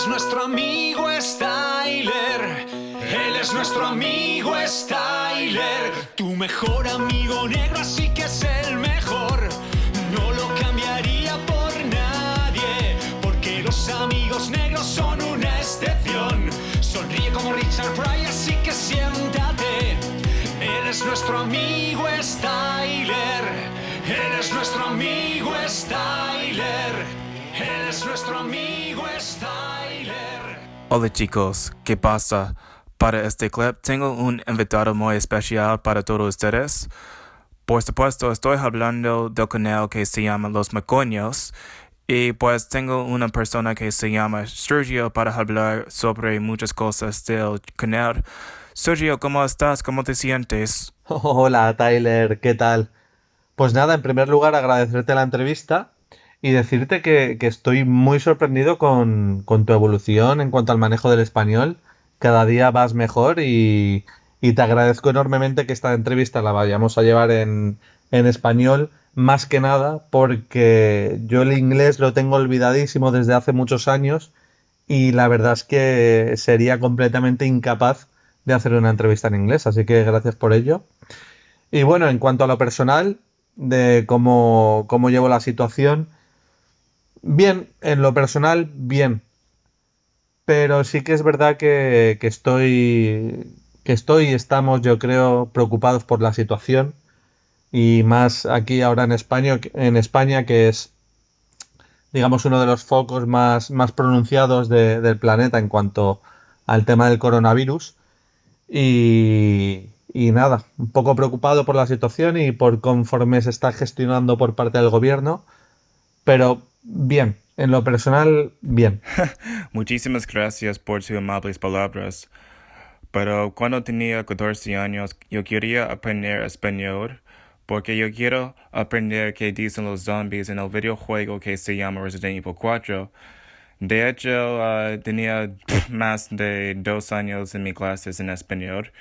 es nuestro amigo Styler. Él es nuestro amigo Styler. Tu mejor amigo negro, así Hola chicos, ¿qué pasa? Para este clip tengo un invitado muy especial para todos ustedes. Por supuesto, estoy hablando del canal que se llama Los Macoños y pues tengo una persona que se llama Sergio para hablar sobre muchas cosas del canal. Sergio, ¿cómo estás? ¿Cómo te sientes? Hola Tyler, ¿qué tal? Pues nada, en primer lugar agradecerte la entrevista y decirte que, que estoy muy sorprendido con, con, tu evolución en cuanto al manejo del español. Cada día vas mejor y, y, te agradezco enormemente que esta entrevista la vayamos a llevar en, en español, más que nada porque yo el inglés lo tengo olvidadísimo desde hace muchos años y la verdad es que sería completamente incapaz de hacer una entrevista en inglés, así que gracias por ello. Y bueno, en cuanto a lo personal, de cómo, cómo llevo la situación, Bien, en lo personal, bien. Pero sí que es verdad que, que estoy. que estoy y estamos, yo creo, preocupados por la situación. Y más aquí ahora en España, en España, que es digamos uno de los focos más, más pronunciados de, del planeta en cuanto al tema del coronavirus. Y, y nada, un poco preocupado por la situación y por conforme se está gestionando por parte del gobierno. Pero Bien, en lo personal, bien. Muchísimas gracias por sus amables palabras. Pero cuando tenía 14 años, yo quería aprender español porque yo quiero aprender qué dicen los zombies en el videojuego que se llama Resident Evil 4. De hecho, uh, tenía más de dos años en mis clases en español.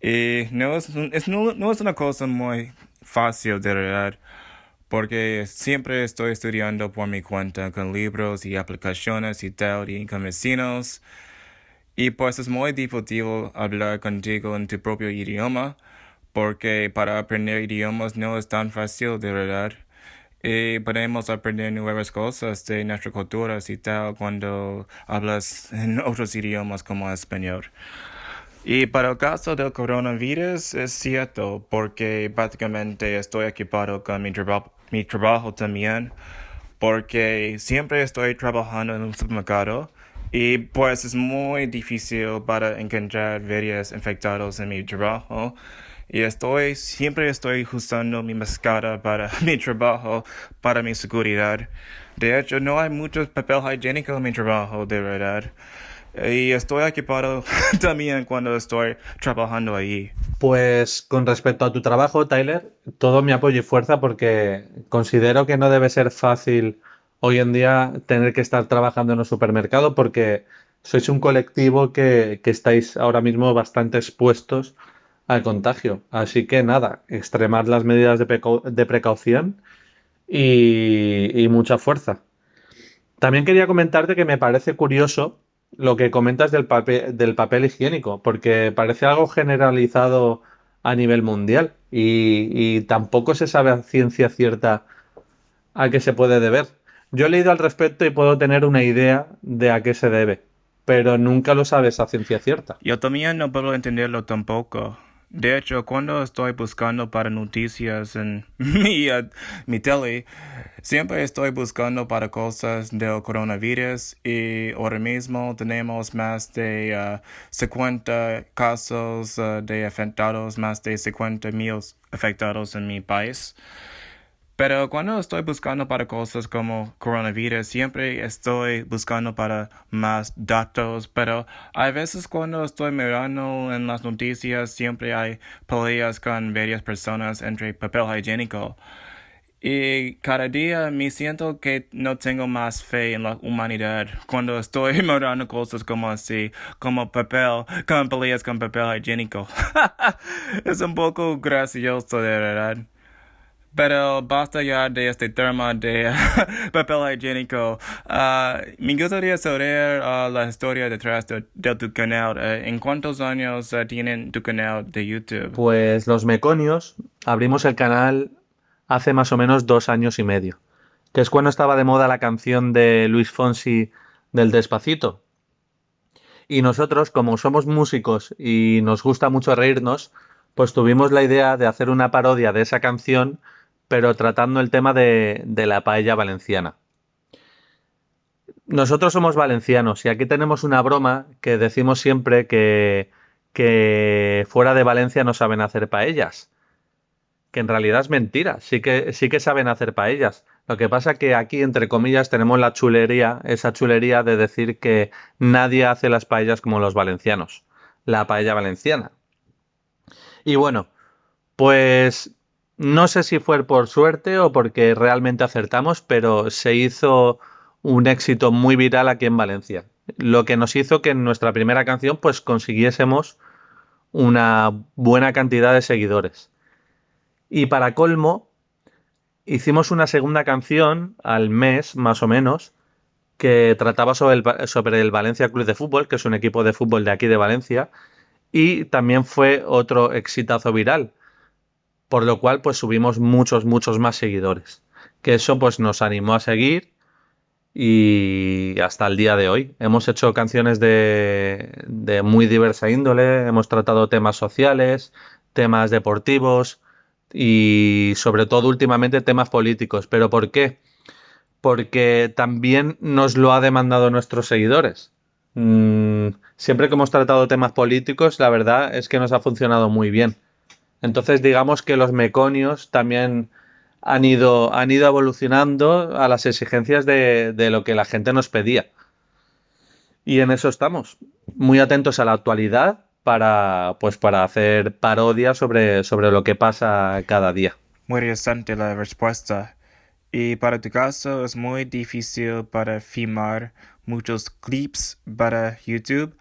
Y no es una cosa muy fácil de verdad porque siempre estoy estudiando por mi cuenta con libros y aplicaciones y tal y con vecinos. Y pues es muy difícil hablar contigo en tu propio idioma, porque para aprender idiomas no es tan fácil de verdad. Y podemos aprender nuevas cosas de nuestra cultura y tal cuando hablas en otros idiomas como español. Y para el caso del coronavirus es cierto, porque prácticamente estoy equipado con mi mi trabajo también, porque siempre estoy trabajando en un supermercado y pues es muy difícil para encontrar varios infectados en mi trabajo. Y estoy, siempre estoy usando mi máscara para mi trabajo, para mi seguridad. De hecho, no hay mucho papel higiénico en mi trabajo, de verdad. Y estoy equipado también cuando estoy trabajando allí. Pues con respecto a tu trabajo, Tyler, todo mi apoyo y fuerza porque considero que no debe ser fácil hoy en día tener que estar trabajando en un supermercado porque sois un colectivo que, que estáis ahora mismo bastante expuestos al contagio. Así que nada, extremar las medidas de, de precaución y, y mucha fuerza. También quería comentarte que me parece curioso lo que comentas del papel, del papel higiénico, porque parece algo generalizado a nivel mundial y, y, tampoco se sabe a ciencia cierta a qué se puede deber. Yo he leído al respecto y puedo tener una idea de a qué se debe, pero nunca lo sabes a ciencia cierta. Yo también no puedo entenderlo tampoco. De hecho, cuando estoy buscando para noticias en mi, uh, mi tele, siempre estoy buscando para cosas del coronavirus y ahora mismo tenemos más de uh, 50 casos uh, de afectados, más de 50 mil afectados en mi país. Pero cuando estoy buscando para cosas como coronavirus, siempre estoy buscando para más datos, pero hay veces cuando estoy mirando en las noticias, siempre hay peleas con varias personas entre papel higiénico. Y cada día me siento que no tengo más fe en la humanidad cuando estoy mirando cosas como así, como papel, con peleas con papel higiénico. es un poco gracioso de verdad. Pero basta ya de este tema de papel higiénico. Uh, me gustaría saber uh, la historia detrás de, tu canal. Uh, ¿En cuántos años uh, tienen tu canal de YouTube? Pues los meconios abrimos el canal hace más o menos dos años y medio, que es cuando estaba de moda la canción de Luis Fonsi del Despacito. Y nosotros, como somos músicos y nos gusta mucho reírnos, pues tuvimos la idea de hacer una parodia de esa canción pero tratando el tema de, la paella valenciana. Nosotros somos valencianos y aquí tenemos una broma que decimos siempre que, que fuera de Valencia no saben hacer paellas. Que en realidad es mentira, sí que, sí que saben hacer paellas. Lo que pasa que aquí, entre comillas, tenemos la chulería, esa chulería de decir que nadie hace las paellas como los valencianos. La paella valenciana. Y bueno, pues no sé si fue por suerte o porque realmente acertamos, pero se hizo un éxito muy viral aquí en Valencia. Lo que nos hizo que en nuestra primera canción pues consiguiésemos una buena cantidad de seguidores. Y para colmo, hicimos una segunda canción al mes, más o menos, que trataba sobre el, sobre el Valencia Club de Fútbol, que es un equipo de fútbol de aquí de Valencia, y también fue otro exitazo viral por lo cual pues subimos muchos, muchos más seguidores. Que eso pues nos animó a seguir y hasta el día de hoy. Hemos hecho canciones de, de muy diversa índole, hemos tratado temas sociales, temas deportivos y sobre todo últimamente temas políticos. ¿Pero por qué? Porque también nos lo ha demandado nuestros seguidores. Mm, siempre que hemos tratado temas políticos, la verdad es que nos ha funcionado muy bien. Entonces, digamos que los meconios también han ido, han ido evolucionando a las exigencias de, lo que la gente nos pedía. Y en eso estamos, muy atentos a la actualidad para, pues, para hacer parodias sobre, sobre lo que pasa cada día. Muy interesante la respuesta. Y para tu caso es muy difícil para filmar muchos clips para YouTube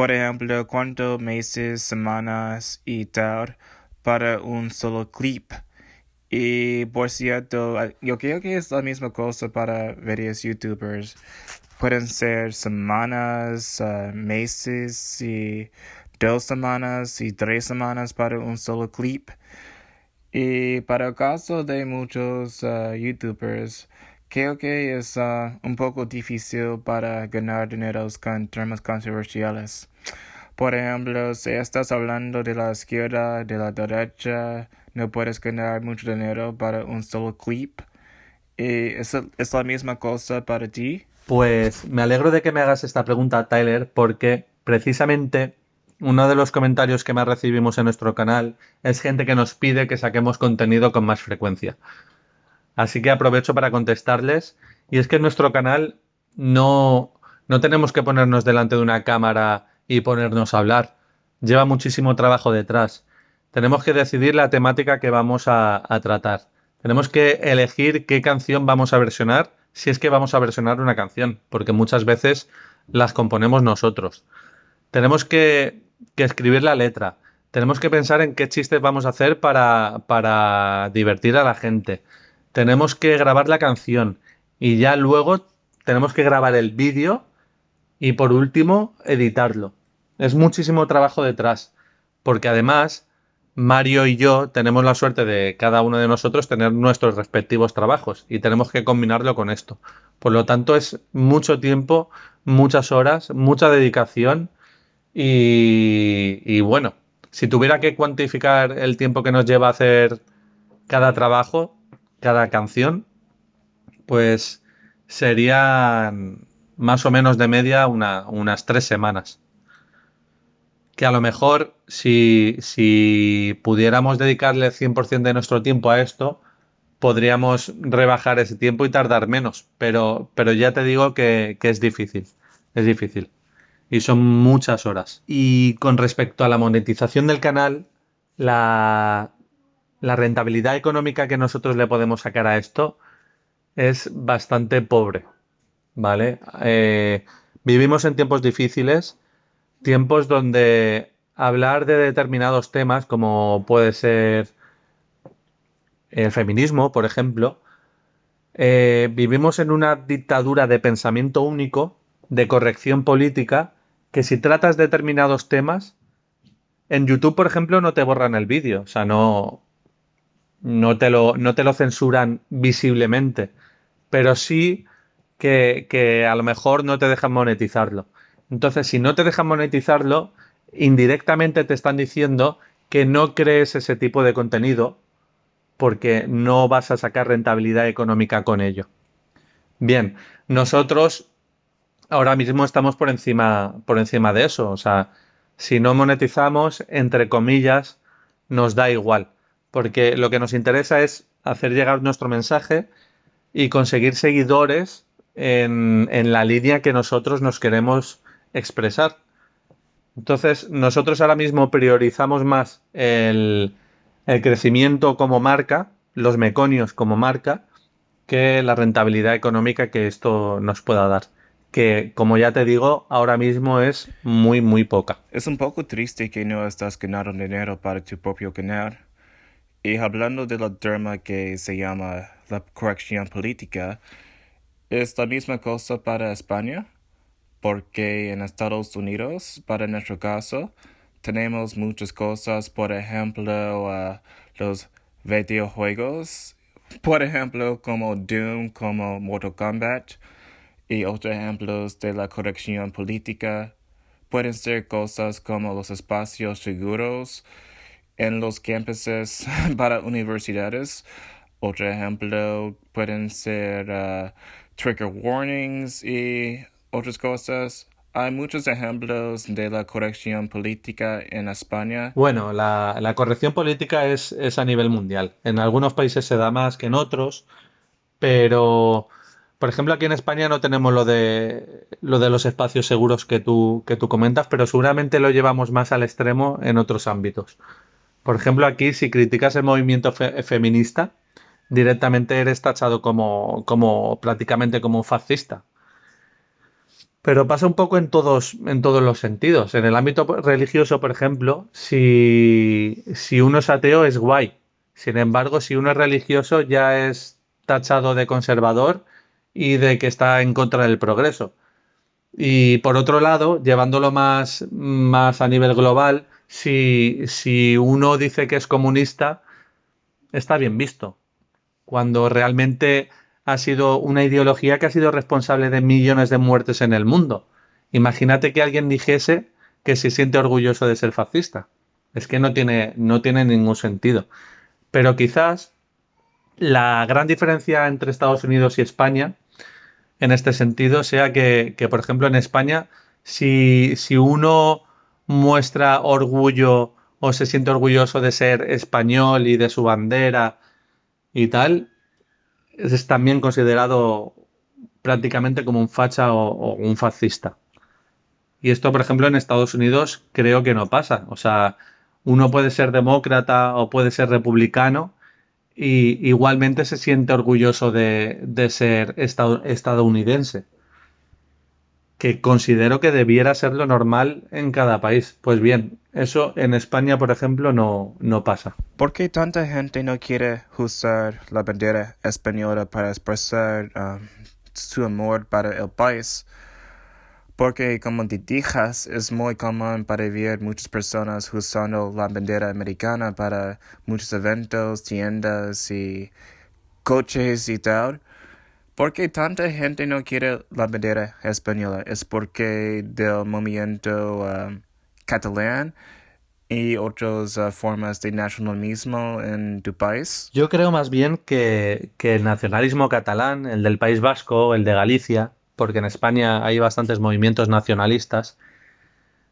por ejemplo, cuántos meses, semanas y tal para un solo clip. Y por cierto, yo creo que es la misma cosa para varios youtubers. Pueden ser semanas, ah, meses y dos semanas y tres semanas para un solo clip. Y para el caso de muchos ah, youtubers, Creo que es uh, un poco difícil para ganar dinero con temas controversiales. Por ejemplo, si estás hablando de la izquierda, de la derecha, no puedes ganar mucho dinero para un solo clip. ¿Y es, es la misma cosa para ti? Pues me alegro de que me hagas esta pregunta, Tyler, porque precisamente uno de los comentarios que más recibimos en nuestro canal es gente que nos pide que saquemos contenido con más frecuencia. Así que aprovecho para contestarles. Y es que en nuestro canal no, no tenemos que ponernos delante de una cámara y ponernos a hablar. Lleva muchísimo trabajo detrás. Tenemos que decidir la temática que vamos a, tratar. Tenemos que elegir qué canción vamos a versionar, si es que vamos a versionar una canción, porque muchas veces las componemos nosotros. Tenemos que, escribir la letra. Tenemos que pensar en qué chistes vamos a hacer para, para divertir a la gente tenemos que grabar la canción y ya luego tenemos que grabar el vídeo y por último editarlo. Es muchísimo trabajo detrás, porque además Mario y yo tenemos la suerte de cada uno de nosotros tener nuestros respectivos trabajos y tenemos que combinarlo con esto. Por lo tanto es mucho tiempo, muchas horas, mucha dedicación y, y bueno, si tuviera que cuantificar el tiempo que nos lleva a hacer cada trabajo, cada canción, pues serían más o menos de media unas tres semanas. Que a lo mejor si, si pudiéramos dedicarle 100% de nuestro tiempo a esto, podríamos rebajar ese tiempo y tardar menos. Pero, pero ya te digo que, que es difícil. Es difícil. Y son muchas horas. Y con respecto a la monetización del canal, la, la rentabilidad económica que nosotros le podemos sacar a esto es bastante pobre, ¿vale? Eh, vivimos en tiempos difíciles, tiempos donde hablar de determinados temas, como puede ser el feminismo, por ejemplo, eh, vivimos en una dictadura de pensamiento único, de corrección política, que si tratas determinados temas, en YouTube, por ejemplo, no te borran el vídeo, o sea, no, no, te lo, no te lo censuran visiblemente, pero sí que, que a lo mejor no te dejan monetizarlo. Entonces, si no te dejan monetizarlo, indirectamente te están diciendo que no crees ese tipo de contenido porque no vas a sacar rentabilidad económica con ello. Bien, nosotros ahora mismo estamos por encima, por encima de eso. O sea, si no monetizamos, entre comillas, nos da igual. Porque lo que nos interesa es hacer llegar nuestro mensaje y conseguir seguidores en, en la línea que nosotros nos queremos expresar. Entonces, nosotros ahora mismo priorizamos más el, el crecimiento como marca, los meconios como marca, que la rentabilidad económica que esto nos pueda dar. Que, como ya te digo, ahora mismo es muy, muy poca. Es un poco triste que no estás ganando dinero para tu propio canal. Y hablando de la tema que se llama la corrección política, ¿es la misma cosa para España? Porque en Estados Unidos, para nuestro caso, tenemos muchas cosas, por ejemplo, uh, los videojuegos, por ejemplo, como Doom, como Mortal Kombat, y otros ejemplos de la corrección política. Pueden ser cosas como los espacios seguros en los campuses para universidades. Otro ejemplo pueden ser uh, trigger warnings y otras cosas. Hay muchos ejemplos de la corrección política en España. Bueno, la, corrección política es, es, a nivel mundial. En algunos países se da más que en otros, pero, por ejemplo, aquí en España no tenemos lo de, lo de los espacios seguros que tú, que tú comentas, pero seguramente lo llevamos más al extremo en otros ámbitos. Por ejemplo, aquí si criticas el movimiento feminista, directamente eres tachado como, como prácticamente como un fascista. Pero pasa un poco en todos, en todos los sentidos. En el ámbito religioso, por ejemplo, si, si uno es ateo es guay. Sin embargo, si uno es religioso ya es tachado de conservador y de que está en contra del progreso. Y por otro lado, llevándolo más, más a nivel global, si, si uno dice que es comunista, está bien visto. Cuando realmente ha sido una ideología que ha sido responsable de millones de muertes en el mundo. Imagínate que alguien dijese que se siente orgulloso de ser fascista. Es que no tiene, no tiene ningún sentido. Pero quizás la gran diferencia entre Estados Unidos y España en este sentido sea que, por ejemplo, en España, si, si uno muestra orgullo o se siente orgulloso de ser español y de su bandera y tal, es también considerado prácticamente como un facha o, un fascista. Y esto, por ejemplo, en Estados Unidos creo que no pasa. O sea, uno puede ser demócrata o puede ser republicano y igualmente se siente orgulloso de, ser estadounidense. Que considero que debiera ser lo normal en cada país. Pues bien, eso en España, por ejemplo, no, no pasa. ¿Por qué tanta gente no quiere usar la bandera española para expresar um, su amor para el país? Porque, como te dijas, es muy común para ver muchas personas usando la bandera americana para muchos eventos, tiendas y coches y tal. ¿Por qué tanta gente no quiere la bandera española? ¿Es porque del movimiento um, catalán y otras uh, formas de nacionalismo en tu país? Yo creo más bien que, el nacionalismo catalán, el del País Vasco, el de Galicia, porque en España hay bastantes movimientos nacionalistas,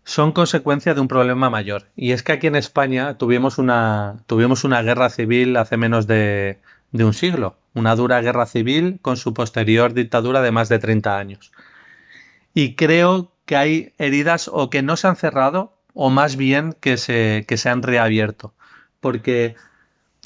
son consecuencia de un problema mayor. Y es que aquí en España tuvimos una, tuvimos una guerra civil hace menos de, de un siglo, una dura guerra civil con su posterior dictadura de más de 30 años. Y creo que hay heridas o que no se han cerrado o más bien que se, que se han reabierto. Porque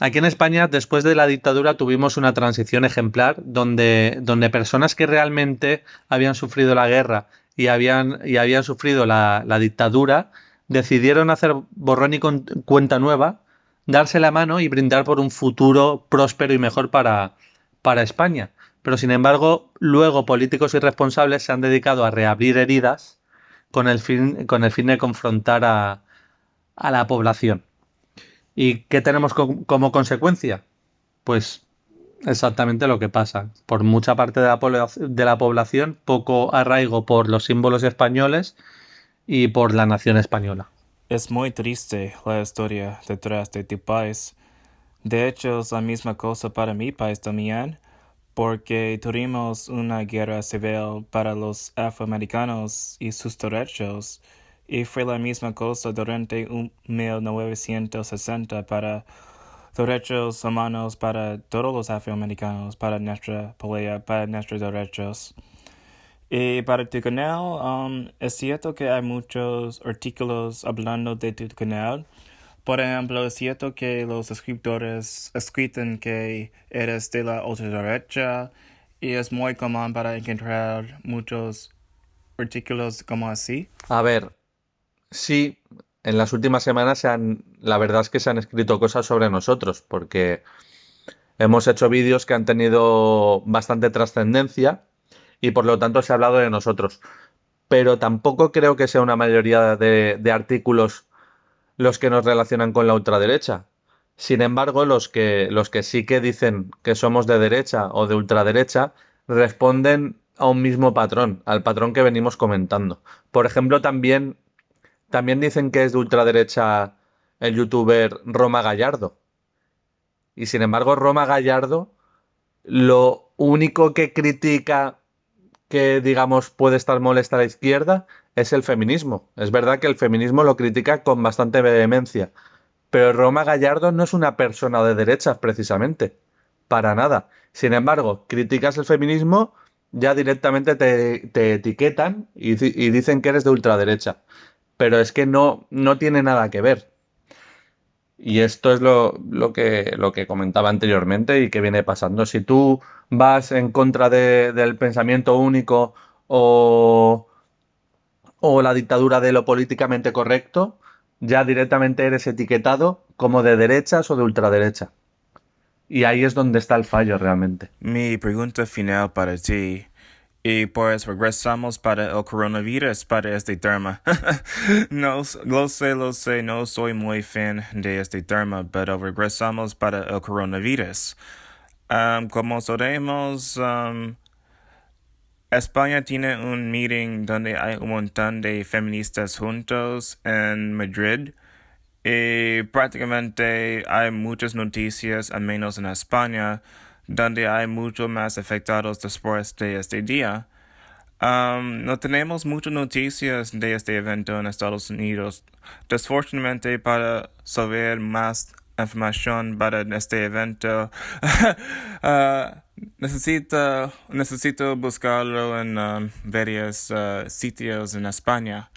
aquí en España, después de la dictadura, tuvimos una transición ejemplar donde, donde personas que realmente habían sufrido la guerra y habían, y habían sufrido la, la dictadura decidieron hacer borrón y cuenta nueva darse la mano y brindar por un futuro próspero y mejor para, para España. Pero sin embargo, luego políticos irresponsables se han dedicado a reabrir heridas con el fin, con el fin de confrontar a, a la población. ¿Y qué tenemos como consecuencia? Pues exactamente lo que pasa. Por mucha parte de la, de la población, poco arraigo por los símbolos españoles y por la nación española. Es muy triste la historia detrás de tu país. De hecho, es la misma cosa para mi país también, porque tuvimos una guerra civil para los afroamericanos y sus derechos, y fue la misma cosa durante 1960 para derechos humanos para todos los afroamericanos, para nuestra pelea, para nuestros derechos. Y para tu canal, um, es cierto que hay muchos artículos hablando de tu canal. Por ejemplo, es cierto que los escritores escriben que eres de la ultraderecha y es muy común para encontrar muchos artículos como así. A ver, sí, en las últimas semanas se han, la verdad es que se han escrito cosas sobre nosotros, porque hemos hecho vídeos que han tenido bastante trascendencia y por lo tanto se ha hablado de nosotros. Pero tampoco creo que sea una mayoría de, artículos los que nos relacionan con la ultraderecha. Sin embargo, los que, los que sí que dicen que somos de derecha o de ultraderecha responden a un mismo patrón, al patrón que venimos comentando. Por ejemplo, también, también dicen que es de ultraderecha el youtuber Roma Gallardo. Y sin embargo, Roma Gallardo lo único que critica que, digamos, puede estar molesta a la izquierda es el feminismo. Es verdad que el feminismo lo critica con bastante vehemencia, pero Roma Gallardo no es una persona de derechas, precisamente. Para nada. Sin embargo, criticas el feminismo, ya directamente te, etiquetan y, y, dicen que eres de ultraderecha. Pero es que no, no tiene nada que ver. Y esto es lo, que, lo que comentaba anteriormente y que viene pasando. Si tú vas en contra del pensamiento único o, o la dictadura de lo políticamente correcto, ya directamente eres etiquetado como de derechas o de ultraderecha. Y ahí es donde está el fallo realmente. Mi pregunta final para ti y pues regresamos para el coronavirus, para este tema. no, lo sé, lo sé, no soy muy fan de este tema, pero regresamos para el coronavirus. Um, como sabemos, um, España tiene un meeting donde hay un montón de feministas juntos en Madrid. Y prácticamente hay muchas noticias, al menos en España, donde hay mucho más afectados después de este día. Um, no tenemos muchas noticias de este evento en Estados Unidos. Desafortunadamente, para saber más información para este evento, uh, necesito, necesito buscarlo en um, varios uh, sitios en España.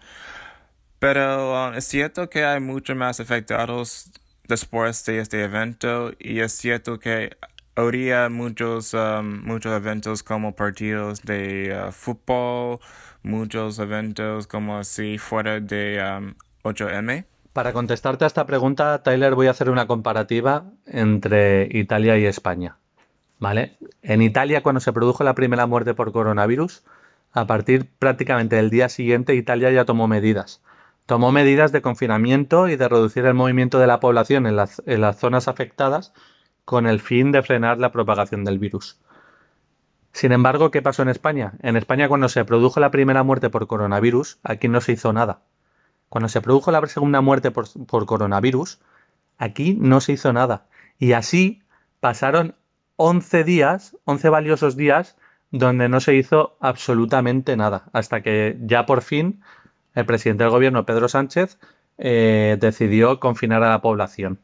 Pero um, es cierto que hay mucho más afectados después de este evento y es cierto que habría muchos, um, muchos eventos como partidos de uh, fútbol, muchos eventos como así fuera de 8M. Um, Para contestarte a esta pregunta, Tyler, voy a hacer una comparativa entre Italia y España. ¿Vale? En Italia, cuando se produjo la primera muerte por coronavirus, a partir prácticamente del día siguiente, Italia ya tomó medidas. Tomó medidas de confinamiento y de reducir el movimiento de la población en las, en las zonas afectadas con el fin de frenar la propagación del virus. Sin embargo, ¿qué pasó en España? En España cuando se produjo la primera muerte por coronavirus, aquí no se hizo nada. Cuando se produjo la segunda muerte por, coronavirus, aquí no se hizo nada. Y así pasaron 11 días, 11 valiosos días, donde no se hizo absolutamente nada, hasta que ya por fin el presidente del gobierno, Pedro Sánchez, eh, decidió confinar a la población.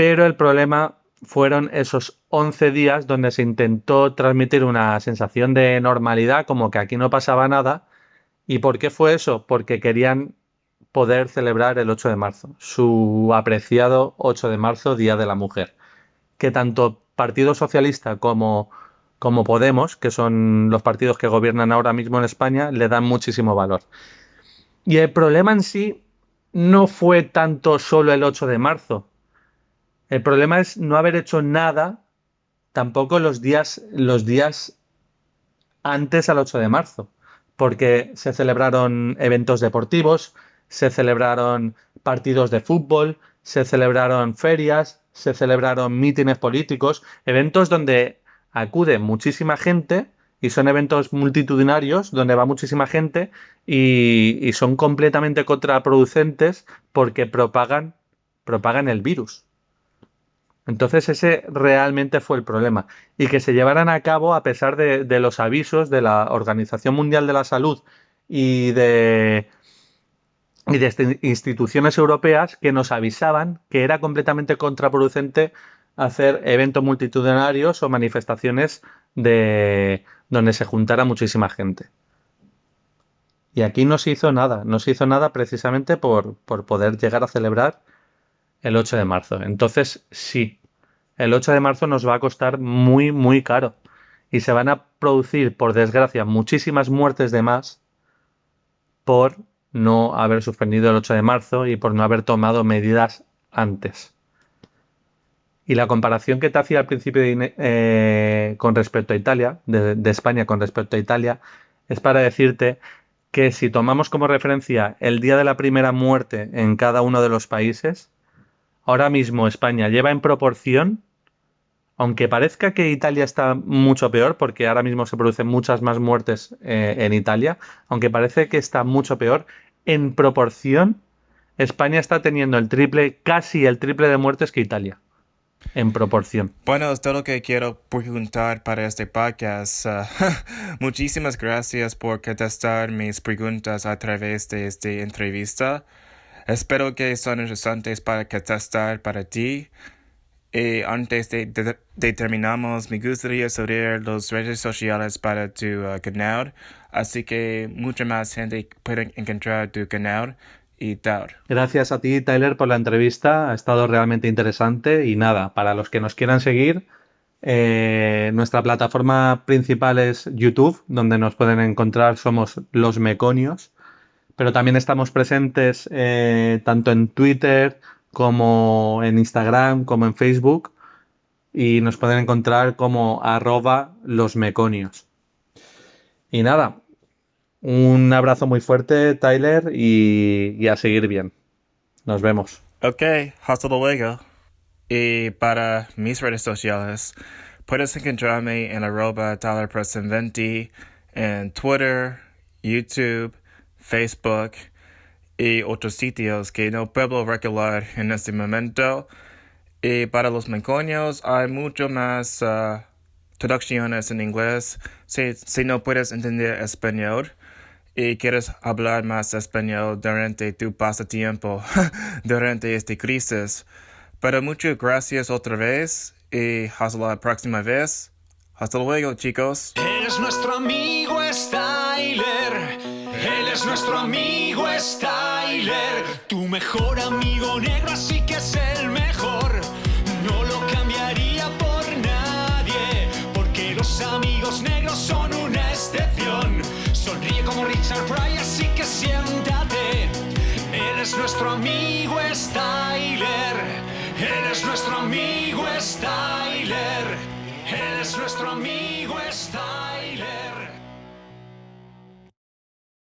Pero el problema fueron esos 11 días donde se intentó transmitir una sensación de normalidad, como que aquí no pasaba nada. ¿Y por qué fue eso? Porque querían poder celebrar el 8 de marzo, su apreciado 8 de marzo, Día de la Mujer, que tanto Partido Socialista como, como Podemos, que son los partidos que gobiernan ahora mismo en España, le dan muchísimo valor. Y el problema en sí no fue tanto solo el 8 de marzo. El problema es no haber hecho nada tampoco los días, los días antes al 8 de marzo, porque se celebraron eventos deportivos, se celebraron partidos de fútbol, se celebraron ferias, se celebraron mítines políticos, eventos donde acude muchísima gente y son eventos multitudinarios donde va muchísima gente y, son completamente contraproducentes porque propagan, propagan el virus. Entonces ese realmente fue el problema. Y que se llevaran a cabo a pesar de, los avisos de la Organización Mundial de la Salud y de, y de instituciones europeas que nos avisaban que era completamente contraproducente hacer eventos multitudinarios o manifestaciones de donde se juntara muchísima gente. Y aquí no se hizo nada, no se hizo nada precisamente por, por poder llegar a celebrar el 8 de marzo. Entonces, sí, el 8 de marzo nos va a costar muy, muy caro. Y se van a producir, por desgracia, muchísimas muertes de más por no haber suspendido el 8 de marzo y por no haber tomado medidas antes. Y la comparación que te hacía al principio eh, con respecto a Italia, de, España con respecto a Italia, es para decirte que si tomamos como referencia el día de la primera muerte en cada uno de los países, ahora mismo España lleva en proporción, aunque parezca que Italia está mucho peor, porque ahora mismo se producen muchas más muertes eh, en Italia, aunque parece que está mucho peor, en proporción España está teniendo el triple, casi el triple de muertes que Italia en proporción. Bueno, es todo lo que quiero preguntar para este podcast. Uh, muchísimas gracias por contestar mis preguntas a través de esta entrevista. Espero que son interesantes para contestar para ti. Y antes de, de, me gustaría saber las redes sociales para tu uh, canal, así que mucha más gente puede encontrar tu canal y Gracias a ti, Tyler, por la entrevista. Ha estado realmente interesante. Y nada, para los que nos quieran seguir, eh, nuestra plataforma principal es YouTube, donde nos pueden encontrar, somos los Meconios. Pero también estamos presentes eh, tanto en Twitter como en Instagram, como en Facebook. Y nos pueden encontrar como arroba los Meconios. Y nada, un abrazo muy fuerte, Tyler, y, a seguir bien. Nos vemos. Ok, hasta luego. Y para mis redes sociales, puedes encontrarme en arroba TylerPreston20 en Twitter, YouTube, Facebook y otros sitios que no puedo recordar en este momento. Y para los menconios hay mucho más uh, traducciones en inglés. Si, si no puedes entender español, y quieres hablar más español durante tu pasatiempo, durante esta crisis. Pero muchas gracias otra vez y hasta la próxima vez. Hasta luego, chicos. Él es nuestro amigo Styler. Es nuestro amigo Styler. Tu mejor amigo negro, así que es el mejor. No lo cambiaría por nadie, porque los amigos negros son una excepción. Sonríe como Richard Pryor, así que siéntate. Él es nuestro amigo Styler. Él es nuestro amigo Styler. Él es nuestro amigo.